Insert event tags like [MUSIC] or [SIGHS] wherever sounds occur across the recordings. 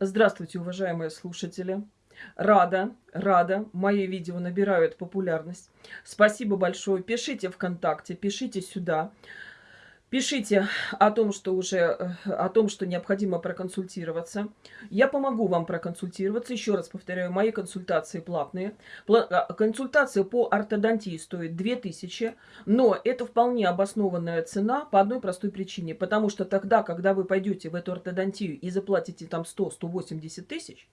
Здравствуйте, уважаемые слушатели. Рада, рада. Мои видео набирают популярность. Спасибо большое. Пишите ВКонтакте, пишите сюда. Пишите о том, что уже, э, о том, что необходимо проконсультироваться. Я помогу вам проконсультироваться. Еще раз повторяю, мои консультации платные. А, консультация по ортодонтии стоит 2000, но это вполне обоснованная цена по одной простой причине. Потому что тогда, когда вы пойдете в эту ортодонтию и заплатите там 100-180 тысяч,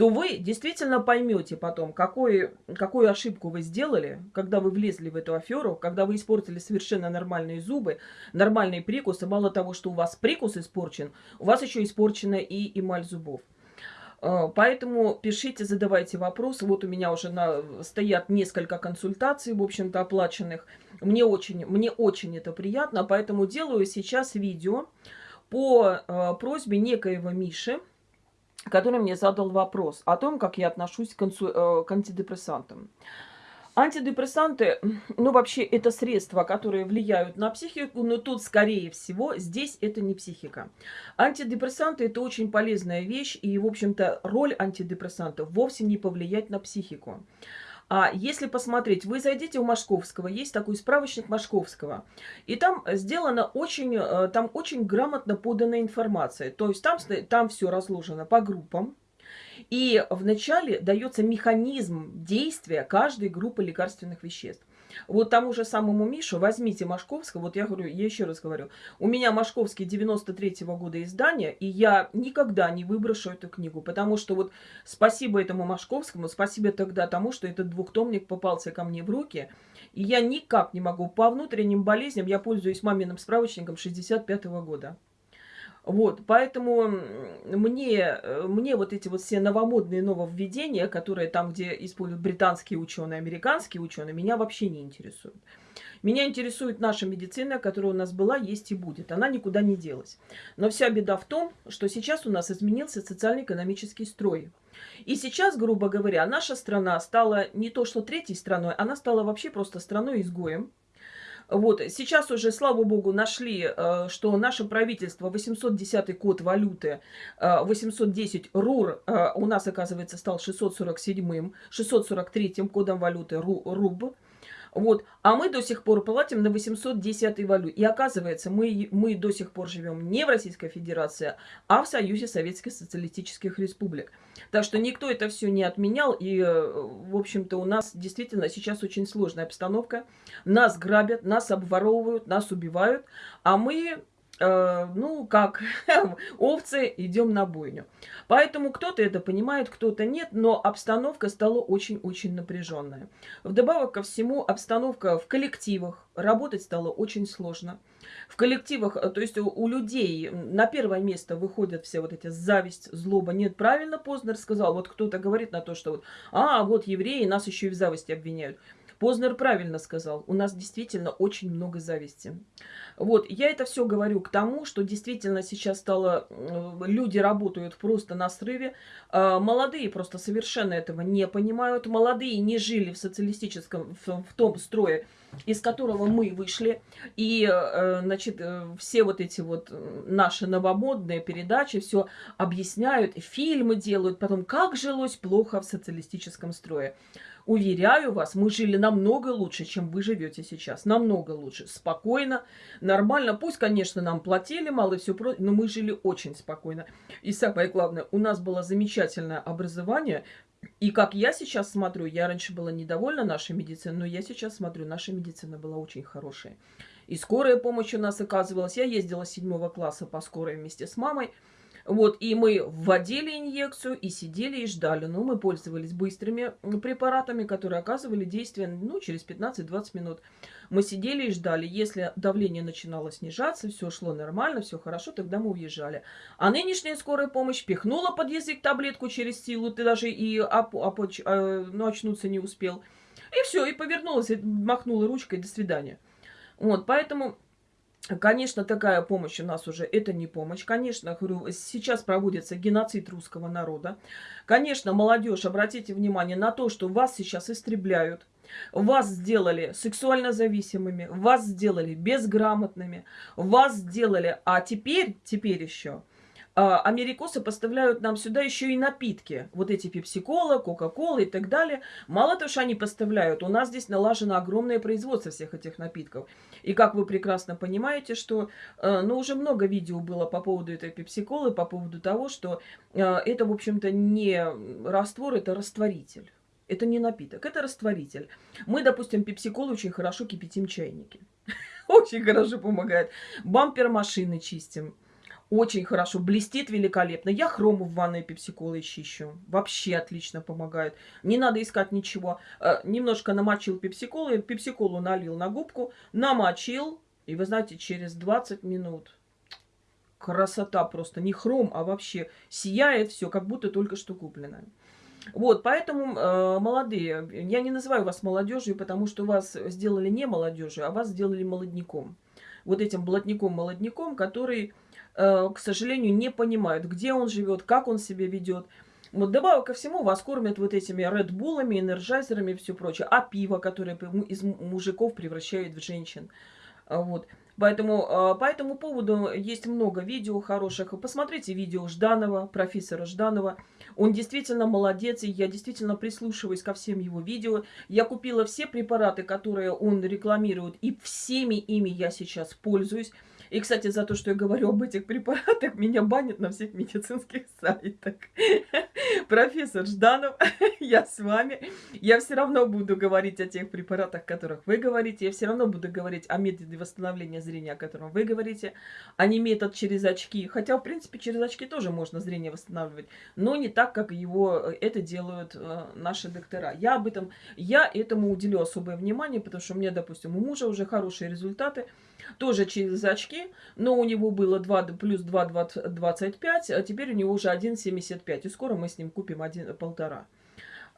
то вы действительно поймете потом, какой, какую ошибку вы сделали, когда вы влезли в эту аферу, когда вы испортили совершенно нормальные зубы, нормальные прикусы. Мало того, что у вас прикус испорчен, у вас еще испорчена и эмаль зубов. А, поэтому пишите, задавайте вопросы. Вот у меня уже на, стоят несколько консультаций, в общем-то, оплаченных. Мне очень, мне очень это приятно, поэтому делаю сейчас видео по э, просьбе некоего Миши, который мне задал вопрос о том, как я отношусь к, консу... Э, к антидепрессантам. Антидепрессанты, ну вообще это средства, которые влияют на психику, но тут скорее всего здесь это не психика. Антидепрессанты это очень полезная вещь и в общем-то роль антидепрессантов вовсе не повлиять на психику. А если посмотреть, вы зайдите у Машковского, есть такой справочник Машковского, и там сделана очень, э, там очень грамотно поданная информация. То есть там, там все разложено по группам, и вначале дается механизм действия каждой группы лекарственных веществ. Вот тому же самому Мишу возьмите Машковского, вот я говорю, я еще раз говорю, у меня Машковский 93-го года издания, и я никогда не выброшу эту книгу, потому что вот спасибо этому Машковскому, спасибо тогда тому, что этот двухтомник попался ко мне в руки, и я никак не могу, по внутренним болезням я пользуюсь маминым справочником 65-го года. Вот, поэтому мне, мне вот эти вот все новомодные нововведения, которые там, где используют британские ученые, американские ученые, меня вообще не интересуют. Меня интересует наша медицина, которая у нас была, есть и будет. Она никуда не делась. Но вся беда в том, что сейчас у нас изменился социально-экономический строй. И сейчас, грубо говоря, наша страна стала не то что третьей страной, она стала вообще просто страной-изгоем вот, сейчас уже, слава богу, нашли, э, что наше правительство 810 код валюты, 810 э, РУР э, у нас, оказывается, стал 647-м, 643-м кодом валюты РУБ. Вот. А мы до сих пор платим на 810 валют. И оказывается, мы, мы до сих пор живем не в Российской Федерации, а в Союзе Советских Социалистических Республик. Так что никто это все не отменял. И, э, в общем-то, у нас действительно сейчас очень сложная обстановка. Нас грабят, нас обворовывают, нас убивают. А мы ну, как [LAUGHS] овцы, идем на бойню. Поэтому кто-то это понимает, кто-то нет, но обстановка стала очень-очень напряженная. Вдобавок ко всему, обстановка в коллективах, работать стало очень сложно. В коллективах, э, то есть у, у людей на первое место выходят все вот эти зависть, злоба. Нет, правильно Познер сказал, вот кто-то говорит на то, что вот, а, вот евреи нас еще и в зависти обвиняют. Познер правильно сказал, у нас действительно очень много зависти. Вот, я это все говорю к тому, что действительно сейчас стало, люди работают просто на срыве, а, молодые просто совершенно этого не понимают, молодые не жили в социалистическом, в, том строе, из которого мы вышли, и, э, значит, э, все вот эти вот наши новомодные передачи все объясняют, фильмы делают, потом, как жилось плохо в социалистическом строе. Уверяю вас, мы жили намного лучше, чем вы живете сейчас. Намного лучше. Спокойно, нормально. Пусть, конечно, нам платили мало и все прочее, но мы жили очень спокойно. И самое главное, у нас было замечательное образование. И как я сейчас смотрю, я раньше была недовольна нашей медициной, но я сейчас смотрю, наша медицина была очень хорошая. И скорая помощь у нас оказывалась. Я ездила с седьмого класса по скорой вместе с мамой. Вот, и мы вводили инъекцию и сидели и ждали. Но мы пользовались быстрыми препаратами, которые оказывали действие ну, через 15-20 минут. Мы сидели и ждали. Если давление начинало снижаться, все шло нормально, все хорошо, тогда мы уезжали. А нынешняя скорая помощь пихнула под язык таблетку через силу, ты даже и оп оп э, ну, очнуться не успел. И все, и повернулась, и махнула ручкой, до свидания. Вот, поэтому Конечно, такая помощь у нас уже это не помощь. Конечно, говорю, сейчас проводится геноцид русского народа. Конечно, молодежь, обратите внимание на то, что вас сейчас истребляют. Вас сделали сексуально зависимыми, вас сделали безграмотными, вас сделали, а теперь, теперь еще америкосы поставляют нам сюда еще и напитки. Вот эти пепси-кола, кока-кола и так далее. Мало того, что они поставляют, у нас здесь налажено огромное производство всех этих напитков. И как вы прекрасно понимаете, что, э, ну, уже много видео было по поводу этой пепси-колы, по поводу того, что э, это, в общем-то, не раствор, это растворитель. Это не напиток, это растворитель. Мы, допустим, пепси-колу очень хорошо кипятим чайники. [LAUGHS] Очень хорошо помогает. Бампер машины чистим. Очень хорошо, блестит великолепно. Я хрому в ванной пепсиколой чищу. Вообще отлично помогает. Не надо искать ничего. Э, немножко намочил пепсиколу, пепсиколу налил на губку, намочил. И вы знаете, через 20 минут красота просто. Не хром, а вообще сияет все, как будто только что купленное. Вот, поэтому, э, молодые, я не называю вас молодежью, потому что вас сделали не молодежью, а вас сделали молодняком. Вот этим блатником-молодняком, который к сожалению, не понимают, где он живет, как он себя ведет. Вот добавок ко всему вас кормят вот этими редбулами, энерджайзерами и все прочее. А пиво, которое из мужиков превращает в женщин. А вот. Поэтому а, по этому поводу есть много видео хороших. Посмотрите видео Жданова, профессора Жданова. Он действительно молодец, и я действительно прислушиваюсь ко всем его видео. Я купила все препараты, которые он рекламирует, и всеми ими я сейчас пользуюсь. И, кстати, за то, что я говорю об этих препаратах, меня банят на всех медицинских сайтах. [LAUGHS] Профессор Жданов, [LAUGHS] я с вами. Я все равно буду говорить о тех препаратах, о которых вы говорите. Я все равно буду говорить о методе восстановления зрения, о котором вы говорите, а не метод через очки. Хотя, в принципе, через очки тоже можно зрение восстанавливать, но не так, как его э, это делают э, наши доктора. Я об этом, я этому уделю особое внимание, потому что у меня, допустим, у мужа уже хорошие результаты тоже через очки, но у него было 2 плюс 2, 25, а теперь у него уже 1,75, и скоро мы с ним купим 1,5.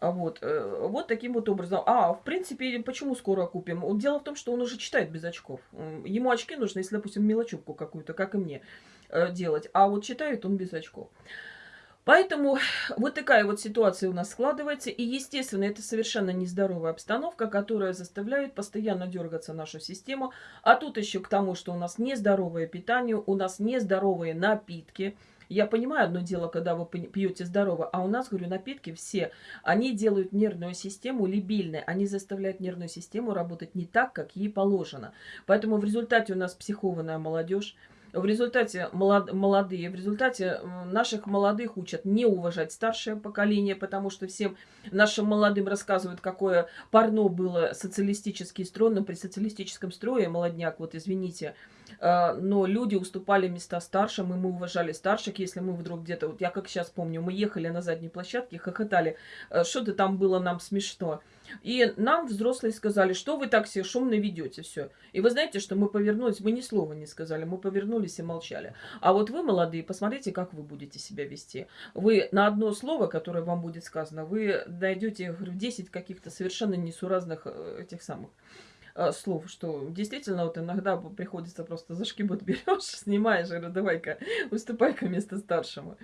А вот, э, вот таким вот образом. А, в принципе, почему скоро купим? Дело в том, что он уже читает без очков. Ему очки нужны, если, допустим, мелочевку какую-то, как и мне, э, делать. А вот читает он без очков. Поэтому [SIGHS] вот такая вот ситуация у нас складывается. И, естественно, это совершенно нездоровая обстановка, которая заставляет постоянно дергаться нашу систему. А тут еще к тому, что у нас нездоровое питание, у нас нездоровые напитки. Я понимаю одно дело, когда вы пьете здорово, а у нас, говорю, напитки все, они делают нервную систему либильной, они заставляют нервную систему работать не так, как ей положено. Поэтому в результате у нас психованная молодежь, в результате молод, молодые, в результате наших молодых учат не уважать старшее поколение, потому что всем нашим молодым рассказывают, какое парно было социалистический строй, но при социалистическом строе молодняк, вот извините, но люди уступали места старшим, и мы уважали старших, если мы вдруг где-то, вот я как сейчас помню, мы ехали на задней площадке, хохотали, э, что-то там было нам смешно. И нам взрослые сказали, что вы так все шумно ведете, все. И вы знаете, что мы повернулись, мы ни слова не сказали, мы повернулись и молчали. А вот вы, молодые, посмотрите, как вы будете себя вести. Вы на одно слово, которое вам будет сказано, вы найдете, говорю, 10 каких-то совершенно несуразных э, этих самых э, слов, что действительно вот иногда приходится просто за шкибот берешь, [LAUGHS] снимаешь, говорю, давай-ка, выступай-ка вместо старшему.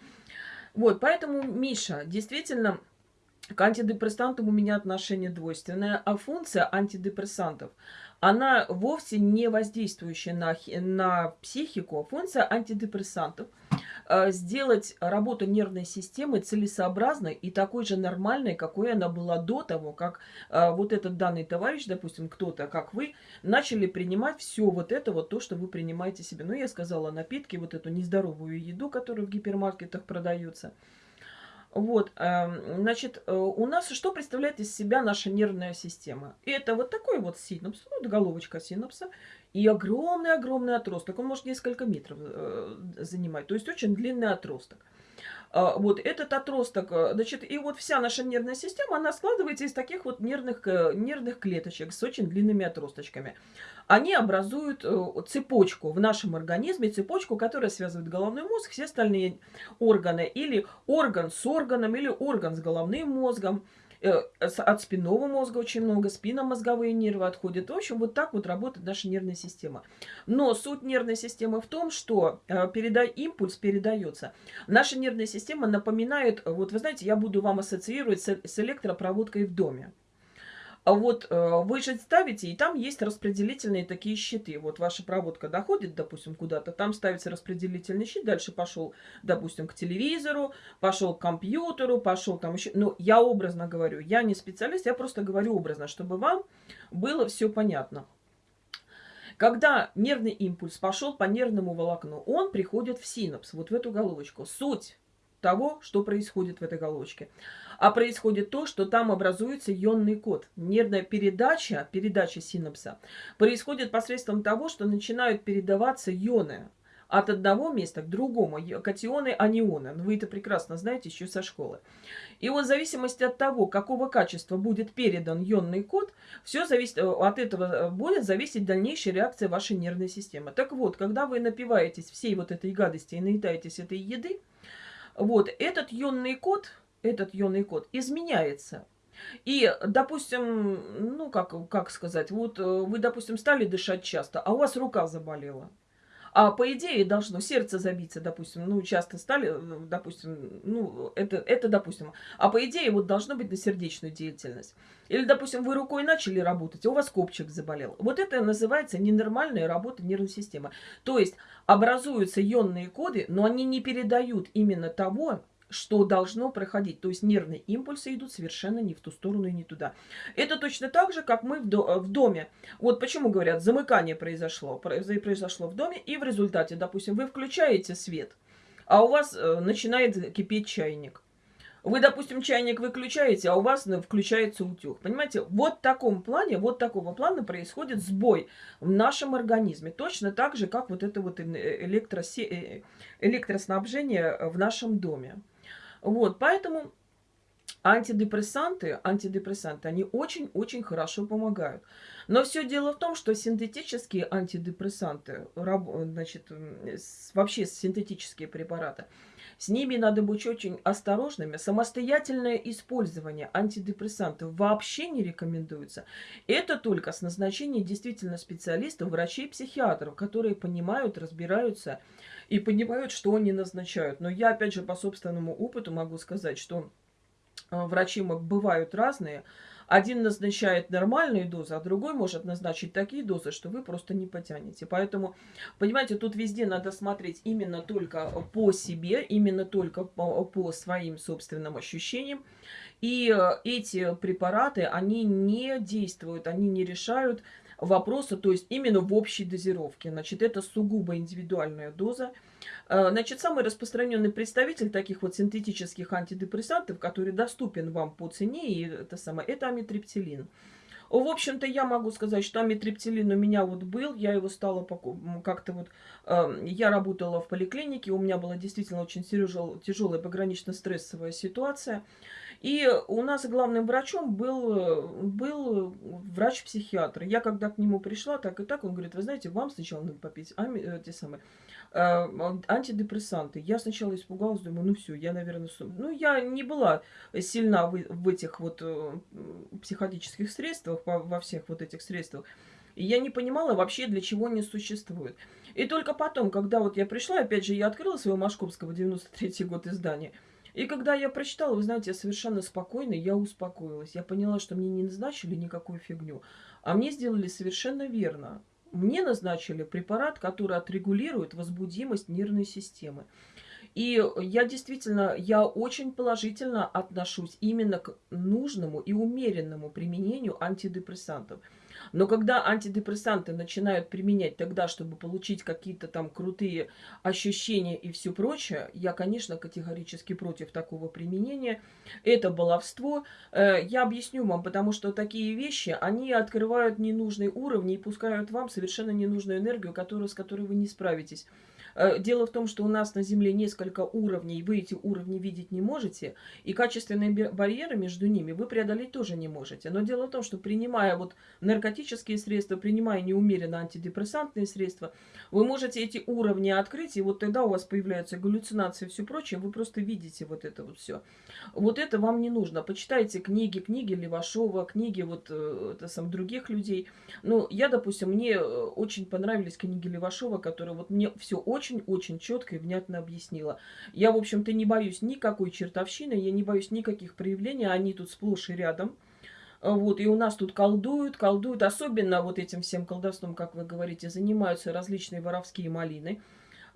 Вот, поэтому, Миша, действительно, к антидепрессантам у меня отношение двойственное, а функция антидепрессантов, она вовсе не воздействующая на, на психику. Функция антидепрессантов сделать работу нервной системы целесообразной и такой же нормальной, какой она была до того, как э, вот этот данный товарищ, допустим, кто-то, как вы, начали принимать все вот это вот то, что вы принимаете себе. Ну, я сказала, напитки, вот эту нездоровую еду, которая в гипермаркетах продается – вот, эм, значит, э, у нас что представляет из себя наша нервная система? Это вот такой вот синапс, вот головочка синапса, и огромный-огромный отросток. Он может несколько метров э, занимать, то есть очень длинный отросток. А, вот этот отросток, э, значит, и вот вся наша нервная система, она складывается из таких вот нервных, э, нервных клеточек с очень длинными отросточками. Они образуют э, цепочку в нашем организме, цепочку, которая связывает головной мозг, все остальные органы, или орган с органом, или орган с головным мозгом. Э, от спинного мозга очень много, спинномозговые нервы отходят. В общем, вот так вот работает наша нервная система. Но суть нервной системы в том, что э, переда... импульс передается. Наша нервная система напоминает, вот вы знаете, я буду вам ассоциировать с, с электропроводкой в доме. А вот э, вы же ставите, и там есть распределительные такие щиты. Вот ваша проводка доходит, допустим, куда-то, там ставится распределительный щит, дальше пошел, допустим, к телевизору, пошел к компьютеру, пошел там еще. Ну, я образно говорю, я не специалист, я просто говорю образно, чтобы вам было все понятно. Когда нервный импульс пошел по нервному волокну, он приходит в синапс, вот в эту головочку. Суть того, что происходит в этой головочке. А происходит то, что там образуется ионный код. Нервная передача, передача синапса, происходит посредством того, что начинают передаваться ионы от одного места к другому, катионы, анионы. Вы это прекрасно знаете еще со школы. И вот в зависимости от того, какого качества будет передан ионный код, все зависит, э, от этого э, будет зависеть дальнейшая реакция вашей нервной системы. Так вот, когда вы напиваетесь всей вот этой гадости и наедаетесь этой еды, вот, этот ионный код, этот ионный код изменяется. И, допустим, ну, как, как сказать, вот э, вы, допустим, стали дышать часто, а у вас рука заболела. А по идее должно сердце забиться, допустим, ну, часто стали, э, допустим, ну, это, это допустим. А по идее вот должно быть на сердечную деятельность. Или, допустим, вы рукой начали работать, а у вас копчик заболел. Вот это называется ненормальная работа нервной системы. То есть образуются ионные коды, но они не передают именно того, что должно проходить. То есть нервные импульсы идут совершенно не в ту сторону и не туда. Это точно так же, как мы в, в доме. Вот почему говорят, замыкание произошло, произошло в доме, и в результате, допустим, вы включаете свет, а у вас э, начинает кипеть чайник. Вы, допустим, чайник выключаете, а у вас ну, включается утюг. Понимаете, вот в таком плане, вот такого плана происходит сбой в нашем организме. Точно так же, как вот это вот электросе... Э, электроснабжение в нашем доме. Вот, поэтому антидепрессанты, антидепрессанты, они очень-очень хорошо помогают. Но все дело в том, что синтетические антидепрессанты, значит, вообще синтетические препараты, с ними надо быть очень осторожными. Самостоятельное использование антидепрессантов вообще не рекомендуется. Это только с назначением действительно специалистов, врачей, психиатров, которые понимают, разбираются и понимают, что они назначают. Но я, опять же, по собственному опыту могу сказать, что врачи бывают разные. Один назначает нормальные дозы, а другой может назначить такие дозы, что вы просто не потянете. Поэтому, понимаете, тут везде надо смотреть именно только по себе, именно только по, по своим собственным ощущениям. И э, эти препараты, они не действуют, они не решают вопроса, то есть именно в общей дозировке. Значит, это сугубо индивидуальная доза. Э, значит, самый распространенный представитель таких вот синтетических антидепрессантов, который доступен вам по цене, и это самое, это амитриптилин. В общем-то, я могу сказать, что амитриптилин у меня вот был, я его стала как-то вот... Э, я работала в поликлинике, у меня была действительно очень тяжелая погранично-стрессовая ситуация. И у нас главным врачом был, был врач-психиатр. Я когда к нему пришла, так и так, он говорит, вы знаете, вам сначала надо попить ами, э, те самые, э, антидепрессанты. Я сначала испугалась, думаю, ну все, я, наверное, сум... Ну, я не была сильна в, в этих вот э, психотических средствах, во, всех вот этих средствах. И я не понимала вообще, для чего они существуют. И только потом, когда вот я пришла, опять же, я открыла своего Машковского 93 год издания, и когда я прочитала, вы знаете, я совершенно спокойно, я успокоилась. Я поняла, что мне не назначили никакую фигню, а мне сделали совершенно верно. Мне назначили препарат, который отрегулирует возбудимость нервной системы. И я действительно, я очень положительно отношусь именно к нужному и умеренному применению антидепрессантов. Но когда антидепрессанты начинают применять тогда, чтобы получить какие-то там крутые ощущения и все прочее, я, конечно, категорически против такого применения. Это баловство. Э, я объясню вам, потому что такие вещи, они открывают ненужные уровни и пускают вам совершенно ненужную энергию, которую, с которой вы не справитесь. Э, дело в том, что у нас на Земле несколько уровней, вы эти уровни видеть не можете, и качественные барьеры между ними вы преодолеть тоже не можете. Но дело в том, что принимая вот наркотические средства, принимая неумеренно антидепрессантные средства, вы можете эти уровни открыть, и вот тогда у вас появляются галлюцинации и все прочее, вы просто видите вот это вот все. Вот это вам не нужно. Почитайте книги, книги Левашова, книги вот э, это, сам, других людей. Ну, я, допустим, мне э, очень понравились книги Левашова, которые вот мне все очень очень-очень четко и внятно объяснила. Я, в общем-то, не боюсь никакой чертовщины, я не боюсь никаких проявлений, они тут сплошь и рядом. Вот, и у нас тут колдуют, колдуют. Особенно вот этим всем колдовством, как вы говорите, занимаются различные воровские малины.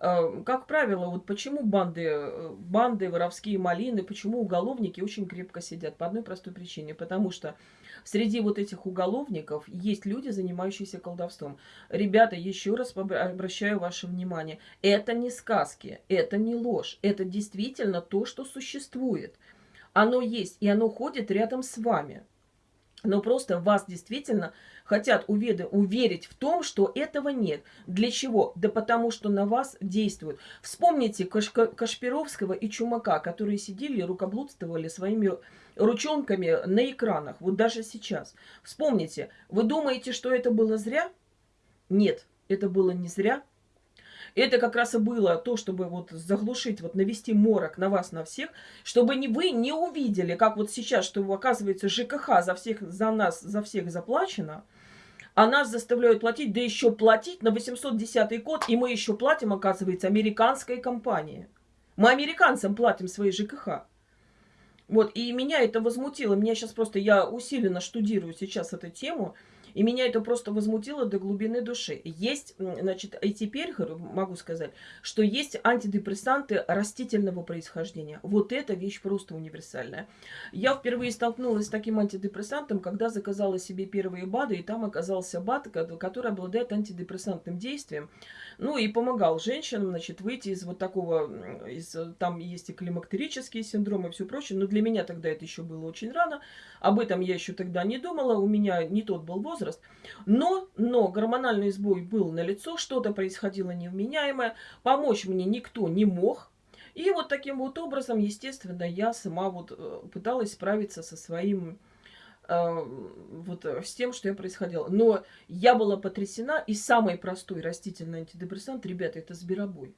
Э, как правило, вот почему банды, э, банды, воровские малины, почему уголовники очень крепко сидят? По одной простой причине. Потому что среди вот этих уголовников есть люди, занимающиеся колдовством. Ребята, еще раз обращаю ваше внимание. Это не сказки, это не ложь. Это действительно то, что существует. Оно есть, и оно ходит рядом с вами но просто вас действительно хотят уверить в том, что этого нет. Для чего? Да потому что на вас действуют. Вспомните Каш Кашпировского и Чумака, которые сидели и рукоблудствовали своими ручонками на экранах. Вот даже сейчас. Вспомните, вы думаете, что это было зря? Нет, это было не зря. Это как раз и было то, чтобы вот заглушить, вот навести морок на вас, на всех, чтобы не, вы не увидели, как вот сейчас, что оказывается ЖКХ за всех, за нас, за всех заплачено, а нас заставляют платить, да еще платить на 810 код, и мы еще платим, оказывается, американской компании. Мы американцам платим свои ЖКХ. Вот, и меня это возмутило. Меня сейчас просто, я усиленно штудирую сейчас эту тему, и меня это просто возмутило до глубины души. Есть, значит, и теперь могу сказать, что есть антидепрессанты растительного происхождения. Вот эта вещь просто универсальная. Я впервые столкнулась с таким антидепрессантом, когда заказала себе первые БАДы, и там оказался БАД, который обладает антидепрессантным действием. Ну и помогал женщинам, значит, выйти из вот такого, из, там есть и климактерические синдромы и все прочее, но для меня тогда это еще было очень рано, об этом я еще тогда не думала, у меня не тот был возраст, но, но гормональный сбой был на лицо, что-то происходило невменяемое, помочь мне никто не мог, и вот таким вот образом, естественно, я сама вот э, пыталась справиться со своим Э, вот э, с тем, что я происходило. Но я была потрясена, и самый простой растительный антидепрессант, ребята, это зверобой.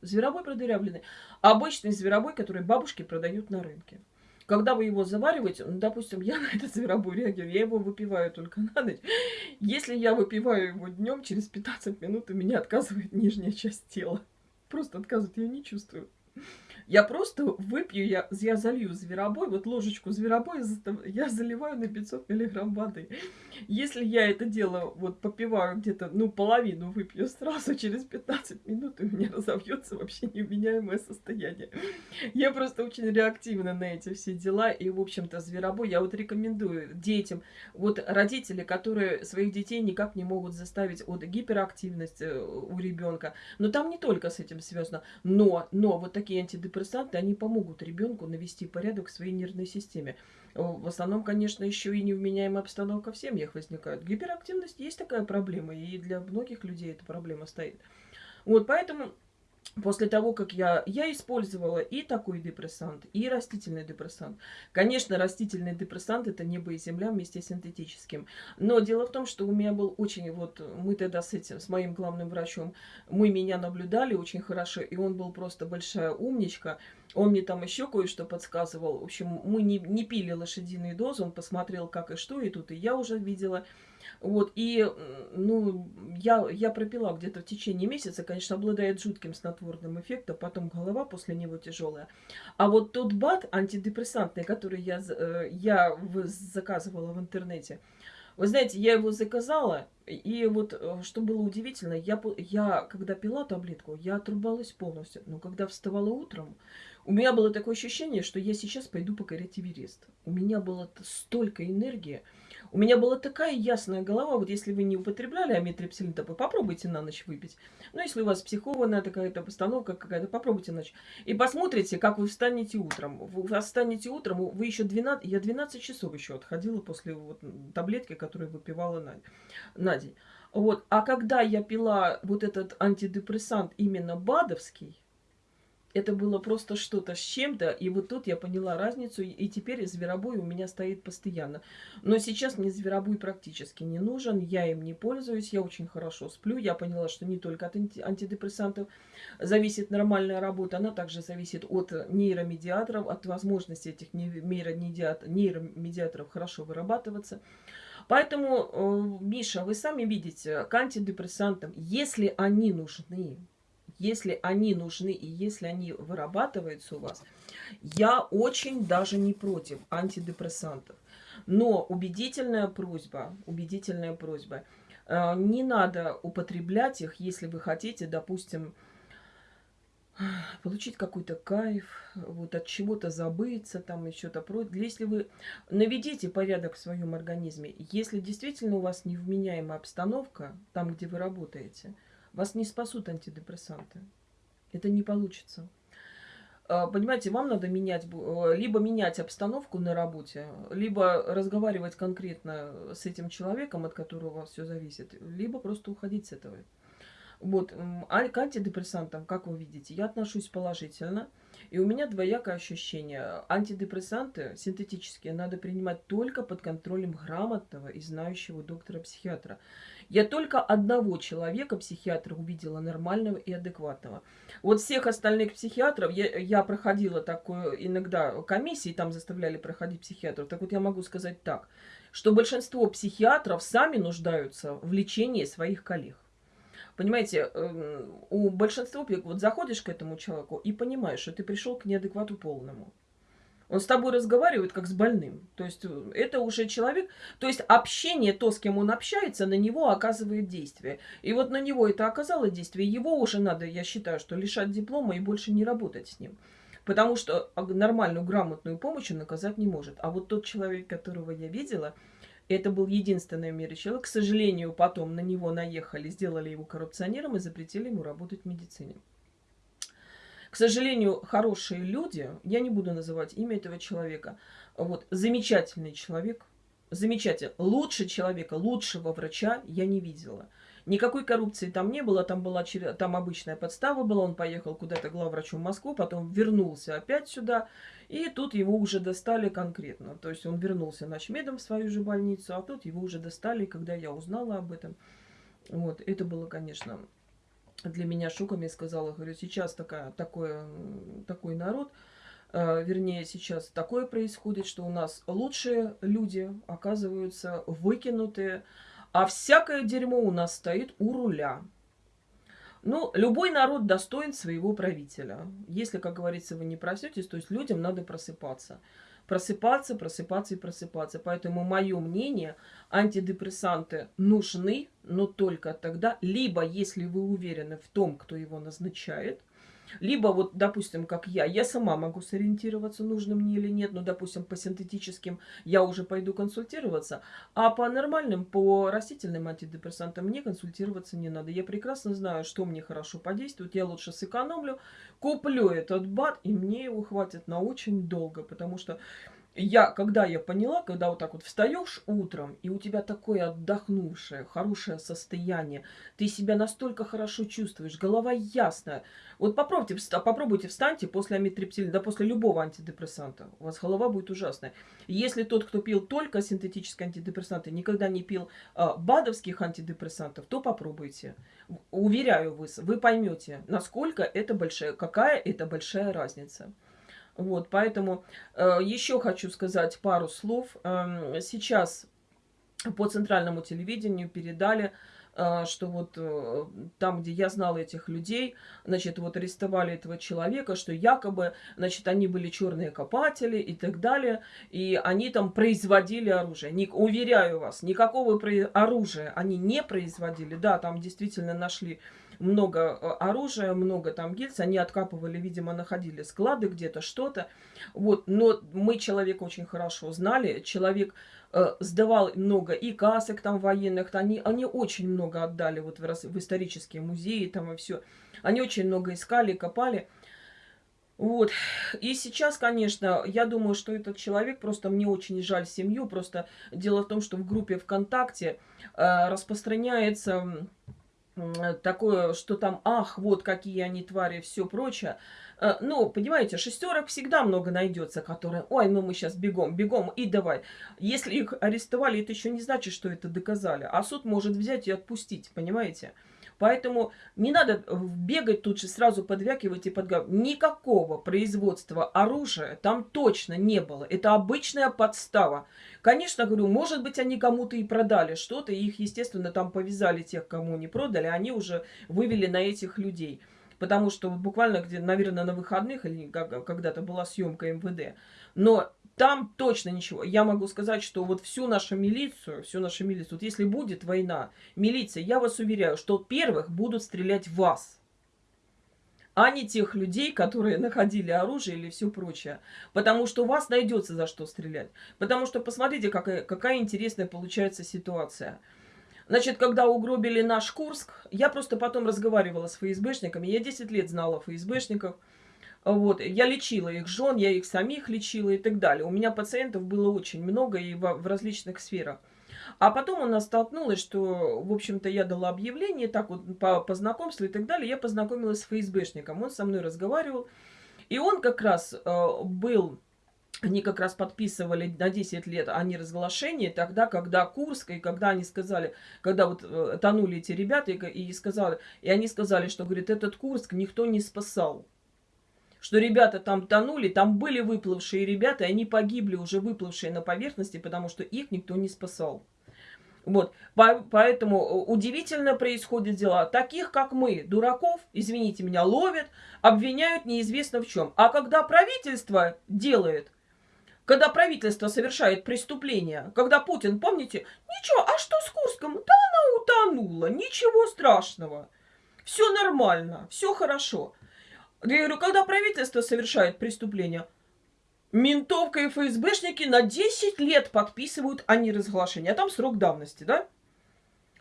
Зверобой продырявленный. Обычный зверобой, который бабушки продают на рынке. Когда вы его завариваете, ну, допустим, я [LAUGHS] на этот зверобой реагирую, я его выпиваю только на ночь. Если я выпиваю его днем, через 15 минут у меня отказывает нижняя часть тела. Просто отказывает, я не чувствую. Я просто выпью, я, я залью зверобой, вот ложечку зверобоя [LAUGHS] я заливаю на 500 миллиграмм воды. Если я это дело вот попиваю где-то, ну, половину выпью сразу, [LAUGHS] через 15 минут у меня разовьется вообще невменяемое состояние. Я просто очень реактивна на эти все дела, и, в общем-то, зверобой я вот рекомендую детям, вот родители, которые своих детей никак не могут заставить от гиперактивности э, у ребенка, но там не только с этим связано, но, но вот такие антидепрессанты антидепрессанты, они помогут ребенку навести порядок в своей нервной системе. В основном, конечно, еще и невменяемая обстановка в семьях возникает. Гиперактивность есть такая проблема, и для многих людей эта проблема стоит. Вот, поэтому После того, как я, я использовала и такой депрессант, и растительный депрессант. Конечно, растительный депрессант это небо и земля вместе с синтетическим. Но дело в том, что у меня был очень, вот мы тогда с этим, с моим главным врачом, мы меня наблюдали очень хорошо, и он был просто большая умничка. Он мне там еще кое-что подсказывал. В общем, мы не, не пили лошадиные дозы, он посмотрел как и что, и тут и я уже видела вот, и, ну, я, я пропила где-то в течение месяца, конечно, обладает жутким снотворным эффектом, потом голова после него тяжелая. А вот тот БАД антидепрессантный, который я, э, я заказывала в интернете, вы знаете, я его заказала, и вот э, что было удивительно, я, я когда пила таблетку, я отрубалась полностью. Но когда вставала утром, у меня было такое ощущение, что я сейчас пойду покорять Эверест. У меня было столько энергии. У меня была такая ясная голова, вот если вы не употребляли амитрипсилин, то попробуйте на ночь выпить. Ну, если у вас психованная такая-то постановка какая-то, попробуйте на ночь. И посмотрите, как вы встанете утром. Вы встанете утром, вы еще 12, я 12 часов еще отходила после вот таблетки, которую выпивала на, на день. Вот. А когда я пила вот этот антидепрессант именно БАДовский, это было просто что-то с чем-то, и вот тут я поняла разницу, и теперь зверобой у меня стоит постоянно. Но сейчас мне зверобой практически не нужен, я им не пользуюсь, я очень хорошо сплю, я поняла, что не только от антидепрессантов зависит нормальная работа, она также зависит от нейромедиаторов, от возможности этих нейромедиаторов хорошо вырабатываться. Поэтому, э, Миша, вы сами видите, к антидепрессантам, если они нужны, если они нужны и если они вырабатываются у вас, я очень даже не против антидепрессантов. Но убедительная просьба, убедительная просьба. Э, не надо употреблять их, если вы хотите, допустим, получить какой-то кайф, вот от чего-то забыться, там еще то прочее. Если вы наведите порядок в своем организме, если действительно у вас невменяемая обстановка, там, где вы работаете, вас не спасут антидепрессанты. Это не получится. А, понимаете, вам надо менять, э, либо менять обстановку на работе, либо разговаривать конкретно с этим человеком, от которого все зависит, либо просто уходить с этого. Вот, а к антидепрессантам, как вы видите, я отношусь положительно. И у меня двоякое ощущение. Антидепрессанты синтетические надо принимать только под контролем грамотного и знающего доктора-психиатра. Я только одного человека, психиатра, увидела нормального и адекватного. Вот всех остальных психиатров, я, я проходила такую иногда комиссии, там заставляли проходить психиатров. Так вот я могу сказать так, что большинство психиатров сами нуждаются в лечении своих коллег. Понимаете, эм, у большинства, вот заходишь к этому человеку и понимаешь, что ты пришел к неадеквату полному. Он с тобой разговаривает как с больным. То есть э, это уже человек, то есть общение, то, с кем он общается, на него оказывает действие. И вот на него это оказало действие, его уже надо, я считаю, что лишать диплома и больше не работать с ним. Потому что нормальную, грамотную помощь он оказать не может. А вот тот человек, которого я видела, это был единственный в мире человек. К сожалению, потом на него наехали, сделали его коррупционером и запретили ему работать в медицине. К сожалению, хорошие люди, я не буду называть имя этого человека, вот, замечательный человек, замечательный, лучше человека, лучшего врача я не видела. Никакой коррупции там не было, там была там обычная подстава была, он поехал куда-то главврачом в Москву, потом вернулся опять сюда, и тут его уже достали конкретно. То есть он вернулся ночмедом в свою же больницу, а тут его уже достали, когда я узнала об этом. Вот, это было, конечно, для меня шоком. Я сказала, говорю, сейчас такая, такое, такой народ, э, вернее, сейчас такое происходит, что у нас лучшие люди оказываются выкинутые, а всякое дерьмо у нас стоит у руля. Ну, любой народ достоин своего правителя. Если, как говорится, вы не проснетесь, то есть людям надо просыпаться. Просыпаться, просыпаться и просыпаться. Поэтому мое мнение, антидепрессанты нужны, но только тогда, либо если вы уверены в том, кто его назначает – либо вот, допустим, как я, я сама могу сориентироваться, нужно мне или нет, ну, допустим, по синтетическим я уже пойду консультироваться, а по нормальным, по растительным антидепрессантам мне консультироваться не надо. Я прекрасно знаю, что мне хорошо подействует, я лучше сэкономлю, куплю этот бат, и мне его хватит на очень долго, потому что я, когда я поняла, когда вот так вот встаешь утром, и у тебя такое отдохнувшее, хорошее состояние, ты себя настолько хорошо чувствуешь, голова ясная. Вот попробуйте, попробуйте встаньте после амитриптилина, да после любого антидепрессанта. У вас голова будет ужасная. Если тот, кто пил только синтетические антидепрессанты, никогда не пил а, БАДовских антидепрессантов, то попробуйте. Уверяю вас, вы поймете, насколько это большая, какая это большая разница. Вот, поэтому э, еще хочу сказать пару слов. Э, сейчас по центральному телевидению передали, что вот э, там, где я знала этих людей, значит, вот арестовали этого человека, что якобы, значит, они были черные копатели и так далее, и они там производили оружие. Не, уверяю вас, никакого оружия они не производили. Да, там действительно нашли много э, оружия, много там гильз, они откапывали, видимо, находили склады где-то, что-то. Вот, но мы человека очень хорошо знали, человек сдавал много и касок там военных, они, они очень много отдали вот в, в исторические музеи там и все. Они очень много искали, копали. Вот. И сейчас, конечно, я думаю, что этот человек, просто мне очень жаль семью, просто дело в том, что в группе ВКонтакте э, распространяется такое, что там, ах, вот какие они твари, все прочее. Ну, понимаете, шестерок всегда много найдется, которые, ой, ну мы сейчас бегом, бегом и давай. Если их арестовали, это еще не значит, что это доказали. А суд может взять и отпустить, понимаете? Поэтому не надо бегать тут же сразу подвякивать и подгадывать. Никакого производства оружия там точно не было. Это обычная подстава. Конечно, говорю, может быть, они кому-то и продали что-то, их, естественно, там повязали тех, кому не продали, они уже вывели на этих людей. Потому что буквально, где, наверное, на выходных или когда-то была съемка МВД. Но там точно ничего. Я могу сказать, что вот всю нашу милицию, всю нашу милицию, вот если будет война, милиция, я вас уверяю, что первых будут стрелять в вас а не тех людей, которые находили оружие или все прочее. Потому что у вас найдется за что стрелять. Потому что посмотрите, какая, какая интересная получается ситуация. Значит, когда угробили наш Курск, я просто потом разговаривала с ФСБшниками. Я 10 лет знала ФСБшников. Вот, я лечила их жен, я их самих лечила и так далее. У меня пациентов было очень много и в, в различных сферах. А потом у нас столкнулось, что, в общем-то, я дала объявление, так вот, по, по знакомству и так далее. Я познакомилась с ФСБшником, он со мной разговаривал. И он как раз э, был они как раз подписывали на 10 лет они разглашение тогда, когда Курск, и когда они сказали, когда вот э, тонули эти ребята, и, и сказали, и они сказали, что, говорит, этот Курск никто не спасал. Что ребята там тонули, там были выплывшие ребята, и они погибли уже выплывшие на поверхности, потому что их никто не спасал. Вот, поэтому э, удивительно происходят дела. Таких, как мы, дураков, извините меня, ловят, обвиняют неизвестно в чем. А когда правительство делает, когда правительство совершает преступление, когда Путин, помните, ничего, а что с Курском? Да она утонула, ничего страшного. Все нормально, все хорошо. Я говорю, когда правительство совершает преступление, ментовка и ФСБшники на 10 лет подписывают о неразглашении. А там срок давности, да?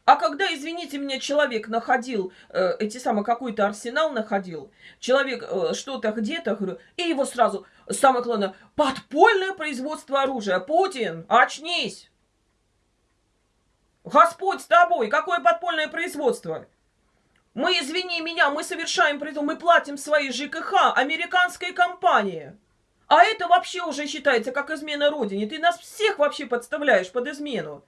А когда, извините меня, человек находил, э, эти самые, какой-то арсенал находил, человек э, что-то где-то, говорю, и его сразу, самое главное, подпольное производство оружия. Путин, очнись! Господь с тобой, какое подпольное производство? Мы, извини меня, мы совершаем производство, мы платим свои ЖКХ американской компании. А это вообще уже считается как измена родине. Ты нас всех вообще подставляешь под измену.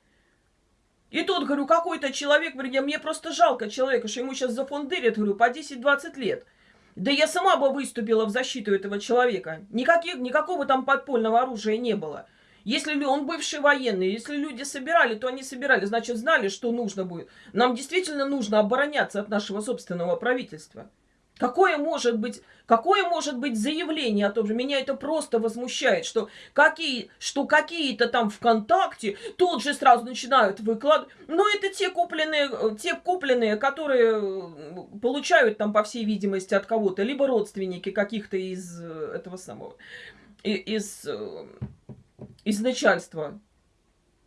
И тут, говорю, какой-то человек, говорю, мне просто жалко человека, что ему сейчас зафондырят, говорю, по 10-20 лет. Да я сама бы выступила в защиту этого человека. Никаких, никакого там подпольного оружия не было. Если он бывший военный, если люди собирали, то они собирали, значит, знали, что нужно будет. Нам действительно нужно обороняться от нашего собственного правительства. Какое может быть, какое может быть заявление о том же? Меня это просто возмущает, что какие, что какие-то там ВКонтакте тут же сразу начинают выкладывать. Но это те купленные, те купленные, которые получают там, по всей видимости, от кого-то, либо родственники каких-то из э, этого самого, из, э, из начальства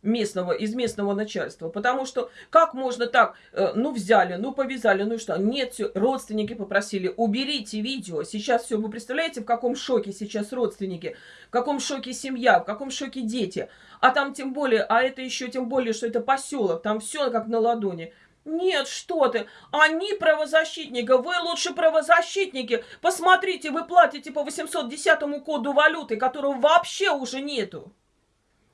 местного, из местного начальства. Потому что как можно так, э, ну взяли, ну повязали, ну и что? Нет, все, родственники попросили, уберите видео. Сейчас все, вы представляете, в каком шоке сейчас родственники, в каком шоке семья, в каком шоке дети. А там тем более, а это еще тем более, что это поселок, там все как на ладони. Нет, что ты, они правозащитники, вы лучше правозащитники. Посмотрите, вы платите по 810 коду валюты, которого вообще уже нету.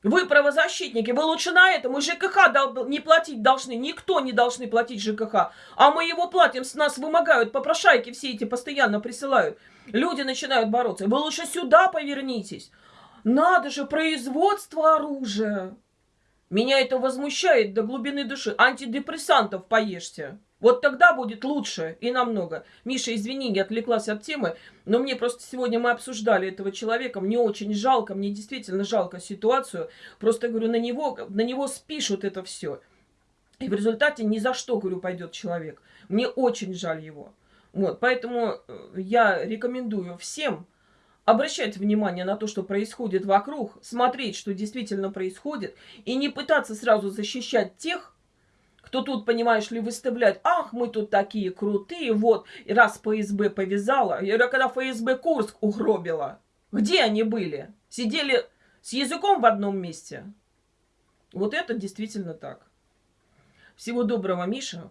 Вы правозащитники, вы лучше на этом. Мы ЖКХ не платить должны, никто не должны платить ЖКХ. А мы его платим, с нас вымогают, попрошайки все эти постоянно присылают. Люди начинают бороться. Вы лучше сюда повернитесь. Надо же, производство оружия. Меня это возмущает до глубины души. Антидепрессантов поешьте. Вот тогда будет лучше и намного. Миша, извини, я отвлеклась от темы, но мне просто сегодня мы обсуждали этого человека, мне очень жалко, мне действительно жалко ситуацию. Просто, говорю, на него, на него спишут это все. И в результате ни за что, говорю, пойдет человек. Мне очень жаль его. Вот, поэтому э, я рекомендую всем обращать внимание на то, что происходит вокруг, смотреть, что действительно происходит, и не пытаться сразу защищать тех, кто тут, понимаешь ли, выставляет, ах, мы тут такие крутые, вот, и раз ФСБ повязала, я когда ФСБ Курск угробила, где они были? Сидели с языком в одном месте? Вот это действительно так. Всего доброго, Миша.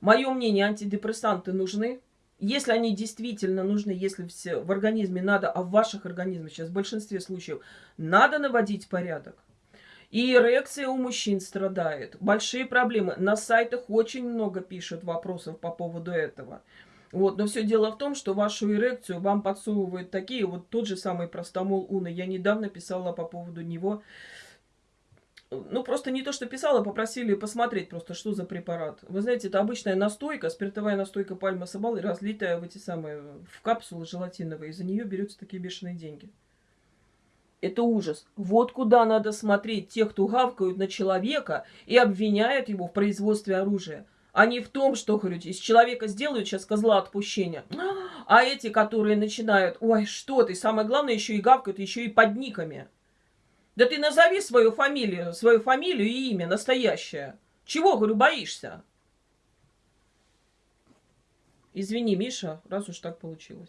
Мое мнение, антидепрессанты нужны. Если они действительно нужны, если все в организме надо, а в ваших организмах сейчас в большинстве случаев надо наводить порядок, и эрекция у мужчин страдает. Большие проблемы. На сайтах очень много пишут вопросов по поводу этого. Вот, но все дело в том, что вашу эрекцию вам подсовывают такие, вот тот же самый простомол Уна. Я недавно писала по поводу него ну, просто не то, что писала, попросили посмотреть просто, что за препарат. Вы знаете, это обычная настойка, спиртовая настойка пальмы сабалы, разлитая в эти самые, в капсулы желатиновые. За нее берутся такие бешеные деньги. Это ужас. Вот куда надо смотреть тех, кто гавкают на человека и обвиняют его в производстве оружия. А не в том, что, говорю, из человека сделают сейчас козла отпущения. А эти, которые начинают, ой, что ты, самое главное, еще и гавкают, еще и под никами. Да ты назови свою фамилию, свою фамилию и имя настоящее. Чего, говорю, боишься? Извини, Миша, раз уж так получилось.